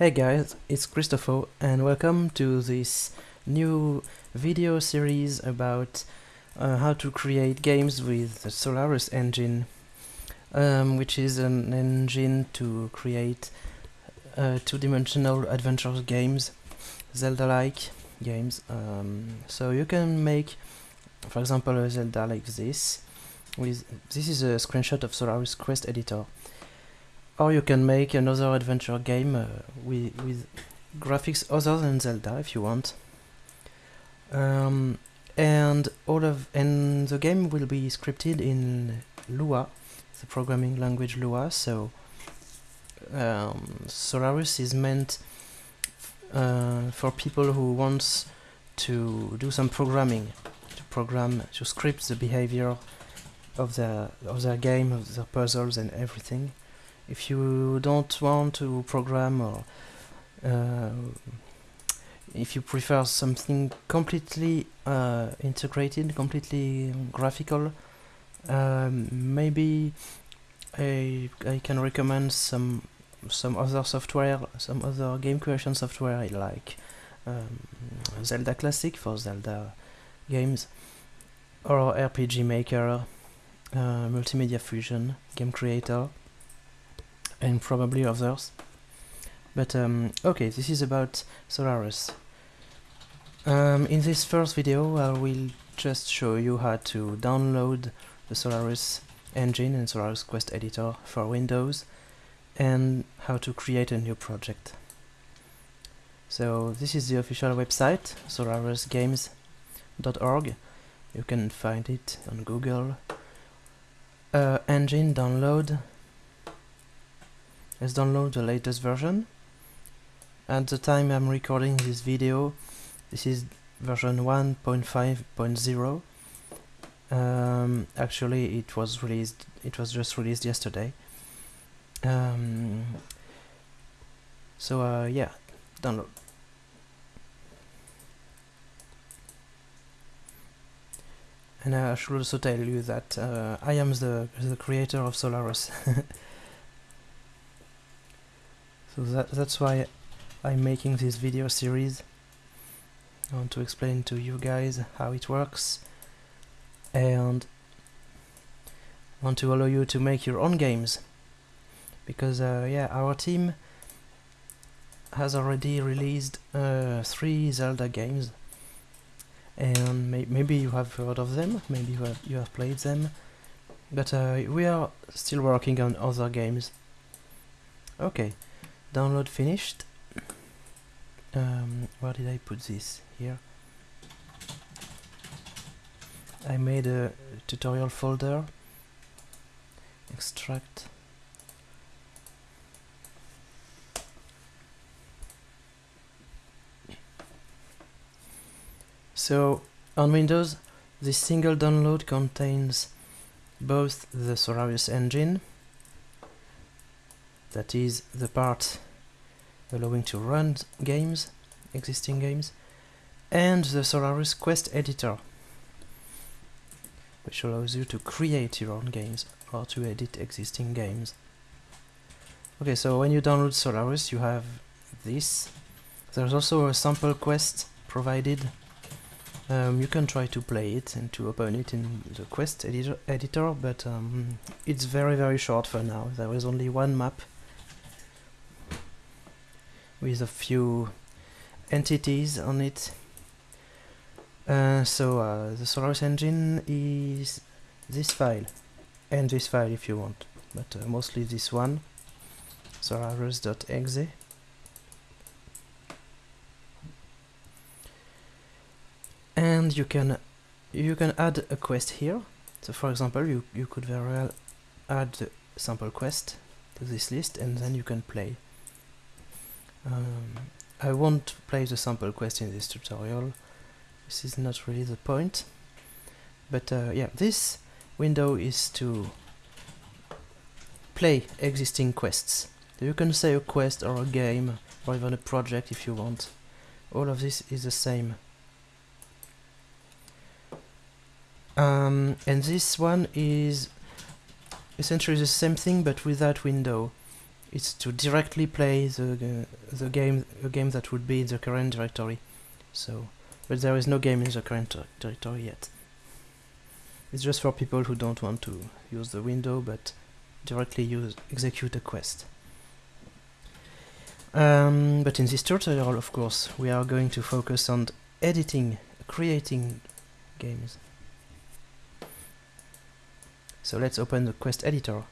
Hey guys, it's Christopher and welcome to this new video series about uh, how to create games with the Solarus engine um, which is an engine to create uh, two-dimensional adventure games, Zelda-like games. Um, so you can make, for example, a Zelda like this. With This is a screenshot of Solarus Quest Editor. Or you can make another adventure game uh, with, with graphics other than Zelda if you want. Um, and all of and the game will be scripted in Lua, the programming language Lua. So um, Solarus is meant uh, for people who wants to do some programming, to program, to script the behavior of the of their game, of their puzzles and everything if you don't want to program or uh, if you prefer something completely uh, integrated, completely graphical, um, maybe I, I can recommend some some other software, some other game creation software like um, Zelda Classic for Zelda games, or RPG Maker, uh, Multimedia Fusion, Game Creator, and probably others. But um, okay, this is about Solarus. Um, in this first video I will just show you how to download the Solarus engine and Solarus Quest Editor for Windows and how to create a new project. So this is the official website, solarusgames.org. You can find it on Google. Uh, engine download Let's download the latest version. At the time I'm recording this video, this is version 1.5.0. Um, actually, it was released. It was just released yesterday. Um, so uh, yeah, download. And I should also tell you that uh, I am the the creator of Solarus. So that, that's why I'm making this video series. I want to explain to you guys how it works. And want to allow you to make your own games. Because uh, yeah our team has already released uh, three Zelda games. And may maybe you have heard of them, maybe you have, you have played them. But uh, we are still working on other games. Okay, download finished. Um, where did I put this? Here. I made a tutorial folder. Extract. So on Windows this single download contains both the Solarus engine that is the part allowing to run games, existing games, and the Solarus Quest Editor, which allows you to create your own games or to edit existing games. Okay, so when you download Solarus, you have this. There's also a sample quest provided. Um, you can try to play it and to open it in the quest editor, editor but um, it's very very short for now. There is only one map with a few entities on it. Uh, so uh, the Solarus engine is this file and this file if you want, but uh, mostly this one, solarus.exe. And you can you can add a quest here. So for example, you you could very well add the sample quest to this list, and then you can play. Um, I won't play the sample quest in this tutorial, this is not really the point, but uh, yeah, this window is to play existing quests. You can say a quest or a game or even a project if you want. All of this is the same. Um, and this one is essentially the same thing but without window. It's to directly play the the game a game that would be in the current directory. So, but there is no game in the current directory yet. It's just for people who don't want to use the window but directly use execute a quest. Um, but in this tutorial, of course, we are going to focus on editing, creating games. So let's open the quest editor.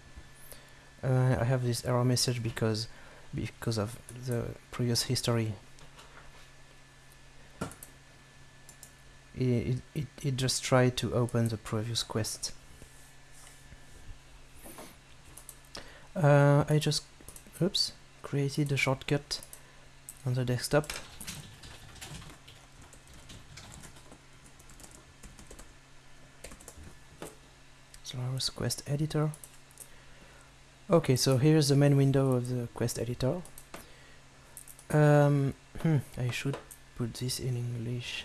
Uh, I have this error message because because of the previous history. It, it, it just tried to open the previous quest. Uh, I just, oops, created a shortcut on the desktop. Solarus Quest Editor. Okay, so here's the main window of the Quest Editor. Um, hmm, I should put this in English.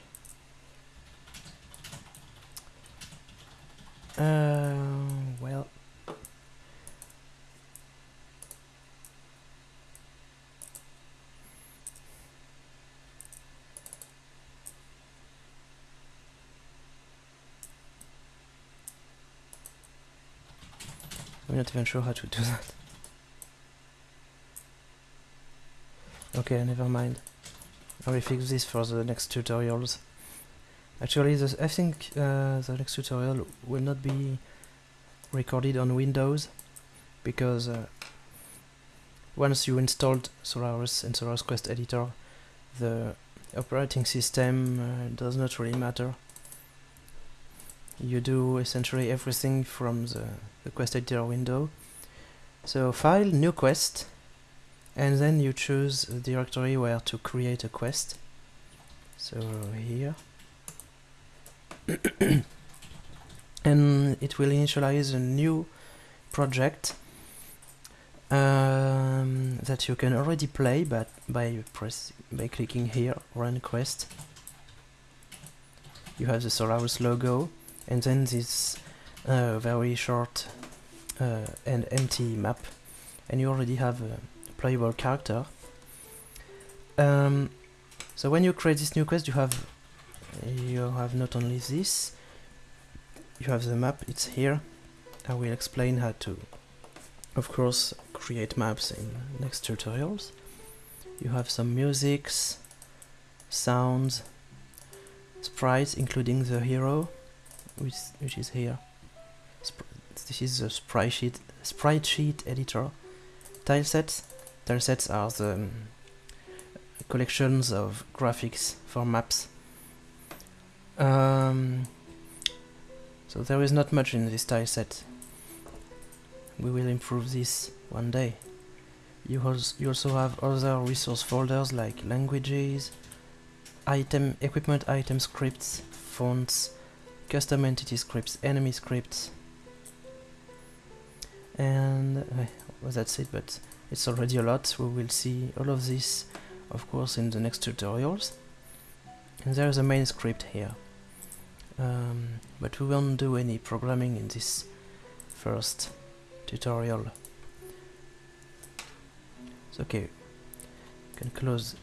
Uh, well, I'm not even sure how to do that. Okay, never mind. I will fix this for the next tutorials. Actually, this, I think uh, the next tutorial will not be recorded on Windows because uh, once you installed Solarus and Solarus Quest Editor, the operating system uh, does not really matter. You do essentially everything from the, the Quest Editor window. So File, New Quest, and then you choose a directory where to create a quest. So here. and it will initialize a new project um, that you can already play but by press by clicking here run quest you have the Solarus logo and then this uh, very short uh, and empty map. And you already have a playable character. Um, so when you create this new quest you have you have not only this you have the map it's here. I will explain how to of course create maps in next tutorials. You have some musics sounds sprites including the hero which, which is here Sp this is the sprite sheet sprite sheet editor tilesets tilesets are the um, collections of graphics for maps um, so there is not much in this tile set. We will improve this one day. You, also you also have other resource folders like languages, item equipment item scripts, fonts, custom entity scripts, enemy scripts, and uh, well, that's it. But it's already a lot. We will see all of this, of course, in the next tutorials. And there is a main script here um, but we won't do any programming in this first tutorial. So okay, you can close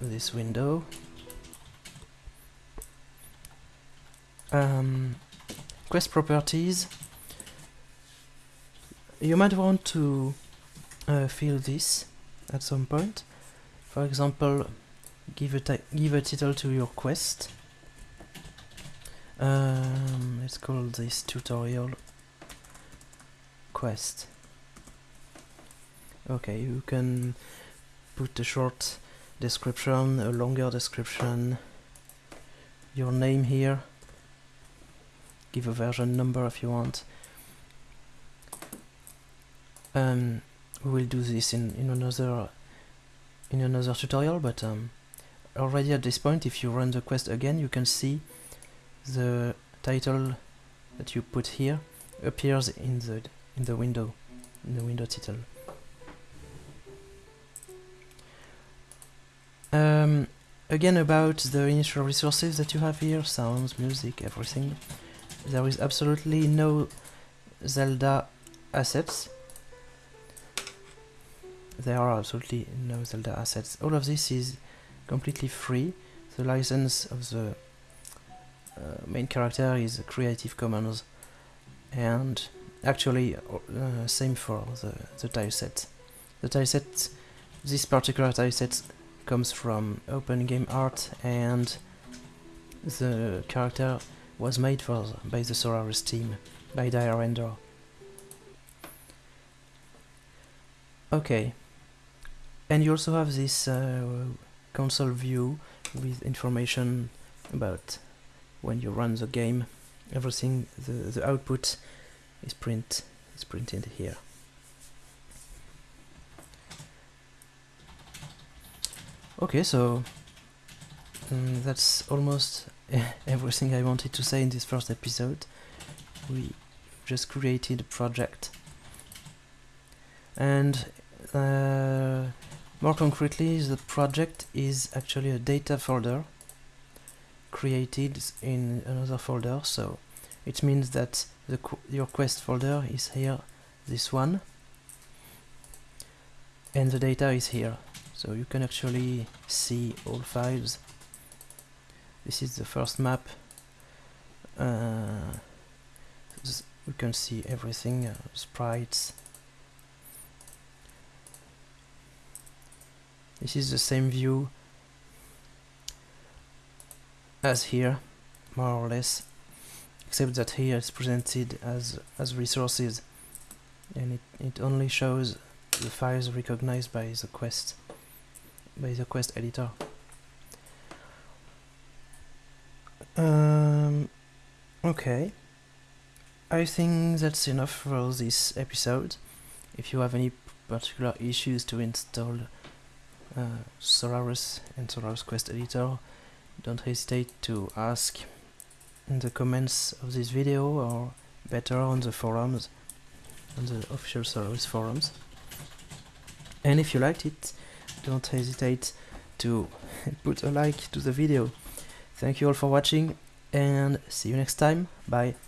this window. Um, quest properties. You might want to uh, fill this at some point. For example, give a give a title to your quest um, let's call this tutorial quest. Okay, you can put a short description, a longer description, your name here, give a version number if you want. Um, we will do this in, in another in another tutorial, but um, already at this point, if you run the quest again, you can see the title that you put here appears in the in the window in the window title um, again about the initial resources that you have here sounds music everything there is absolutely no Zelda assets there are absolutely no Zelda assets. All of this is completely free. The license of the uh, main character is Creative Commons and actually uh, same for the, the tileset. The tileset, this particular tileset comes from Open Game Art and the character was made for by the Solarus team, by Diarandor. Okay, and you also have this uh, console view with information about when you run the game. Everything, the, the output is print is printed here. Okay, so um, that's almost everything I wanted to say in this first episode. We just created a project. And uh, more concretely the project is actually a data folder created in another folder. So it means that the qu your quest folder is here this one and the data is here. So you can actually see all files this is the first map. Uh, we can see everything uh, sprites. This is the same view as here more or less except that here it's presented as as resources and it, it only shows the files recognized by the quest by the quest editor um, okay. I think that's enough for this episode. If you have any particular issues to install uh, Solarus and Solarus Quest Editor don't hesitate to ask in the comments of this video or better on the forums on the official Solarus forums. And if you liked it don't hesitate to put a like to the video thank you all for watching and see you next time. Bye